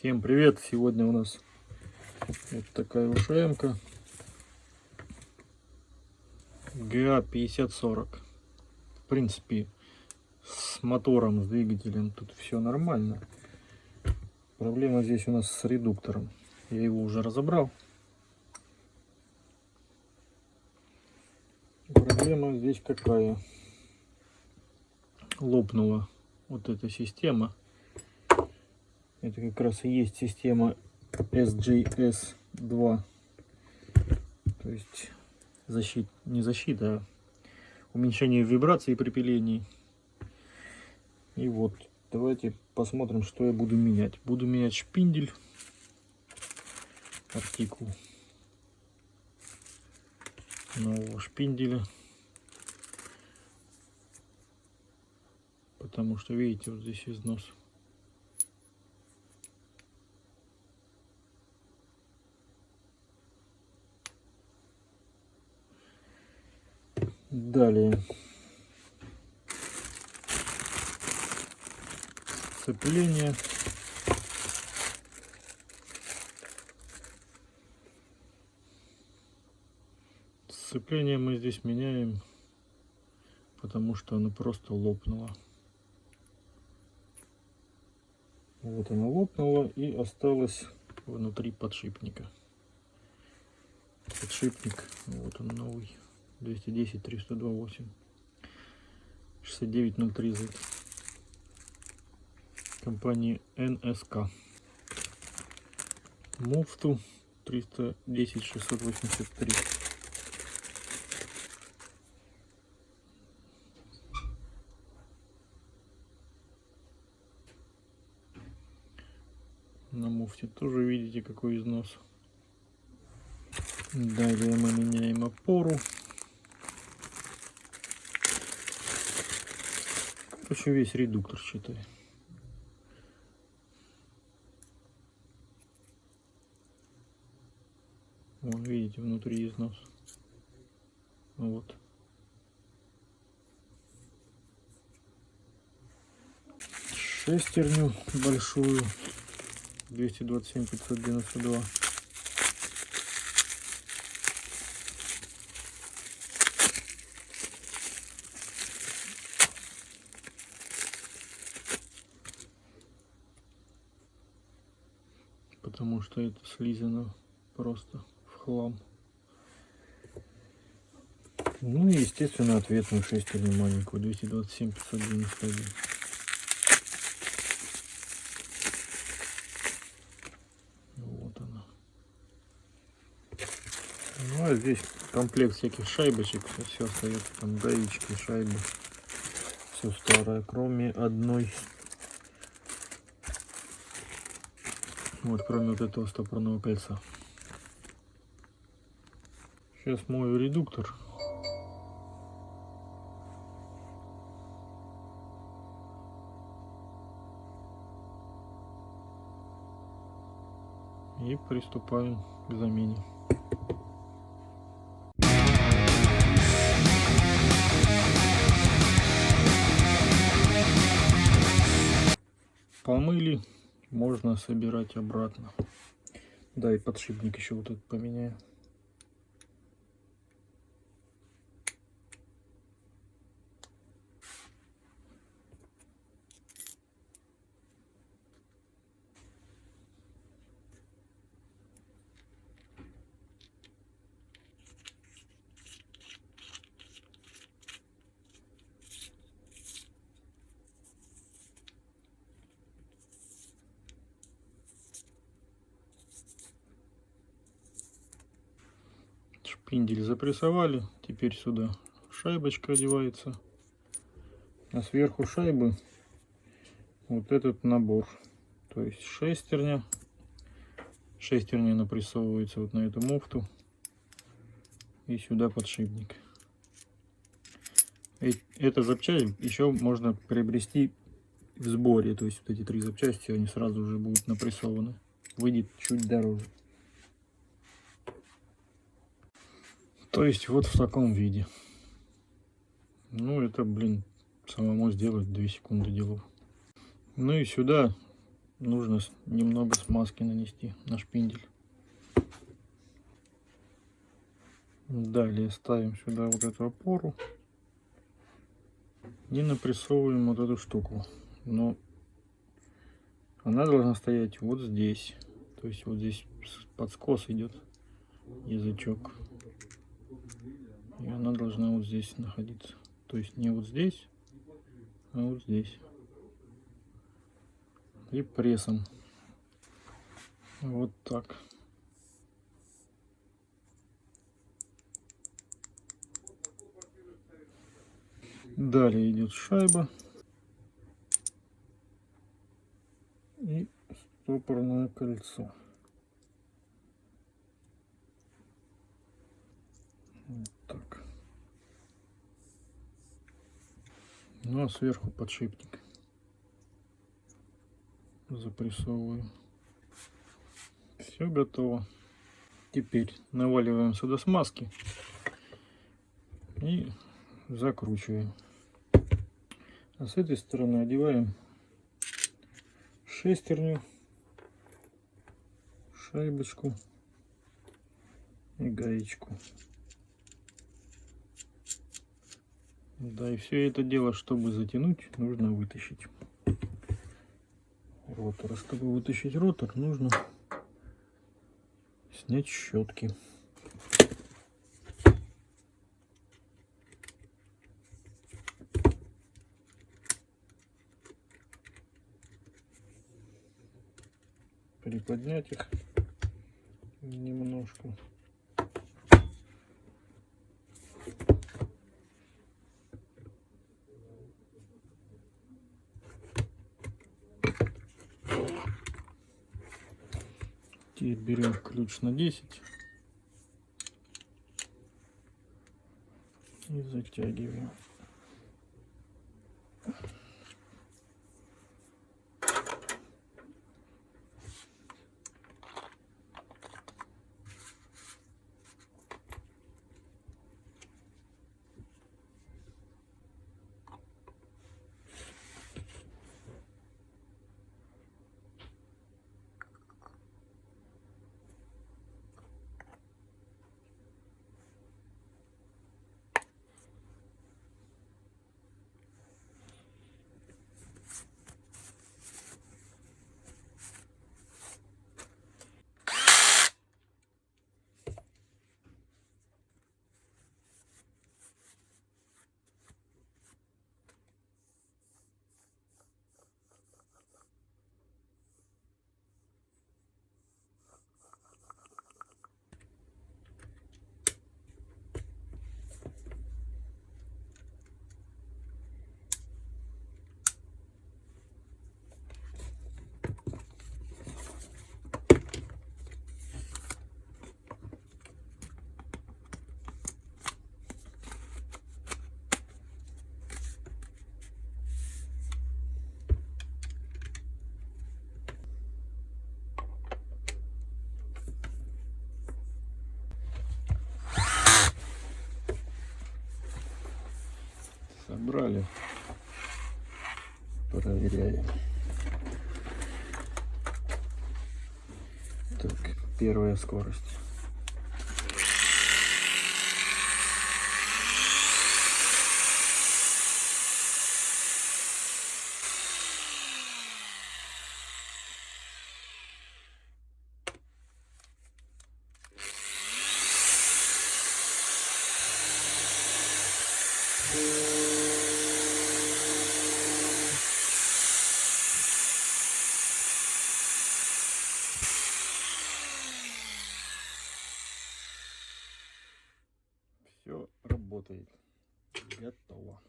Всем привет! Сегодня у нас вот такая ушемка ГА 5040. В принципе, с мотором, с двигателем тут все нормально. Проблема здесь у нас с редуктором. Я его уже разобрал. Проблема здесь какая? Лопнула вот эта система это как раз и есть система SJS2. То есть защит, не защита, а уменьшение вибраций при пилении. И вот, давайте посмотрим, что я буду менять. Буду менять шпиндель. Артикул нового шпинделя. Потому что, видите, вот здесь износ. Далее. Сцепление. Сцепление мы здесь меняем, потому что оно просто лопнуло. Вот оно лопнуло и осталось внутри подшипника. Подшипник, вот он новый. 210 328 6903 Z. Компании НСК муфту 310 683 на муфте тоже видите какой износ. Далее мы меняем опору Короче, весь редуктор считай. Вон, видите, внутри износ. Вот. Шестерню большую. 227 592. Потому что это слизано просто в хлам. Ну и, естественно, ответную шестерню маленькую, 227 591. Вот она. Ну а здесь комплект всяких шайбочек, все остается, там гаечки, шайбы, все старое, кроме одной Вот, кроме вот этого стопорного кольца. Сейчас мою редуктор. И приступаем к замене. Помыли можно собирать обратно. Да, и подшипник еще вот этот поменяю. Шпиндель запрессовали. Теперь сюда шайбочка одевается. А сверху шайбы вот этот набор. То есть шестерня. Шестерня напрессовывается вот на эту муфту. И сюда подшипник. Эта запчасть еще можно приобрести в сборе. То есть вот эти три запчасти, они сразу уже будут напрессованы. Выйдет чуть дороже. То есть вот в таком виде. Ну, это, блин, самому сделать 2 секунды делов. Ну и сюда нужно немного смазки нанести на шпиндель. Далее ставим сюда вот эту опору и напрессовываем вот эту штуку. Но она должна стоять вот здесь. То есть вот здесь под скос идет язычок. И она должна вот здесь находиться. То есть не вот здесь, а вот здесь. И прессом. Вот так. Далее идет шайба. И стопорное кольцо. Вот так. Ну а сверху подшипник. Запрессовываю. Все готово. Теперь наваливаем сюда смазки и закручиваем. А с этой стороны одеваем шестерню, шайбочку и гаечку. Да, и все это дело, чтобы затянуть, нужно вытащить ротор. А Чтобы вытащить ротор, нужно снять щетки. Приподнять их немножко. Теперь берем ключ на 10 и затягиваем. Собрали. Проверяем. Так, первая скорость. Все работает. Готово.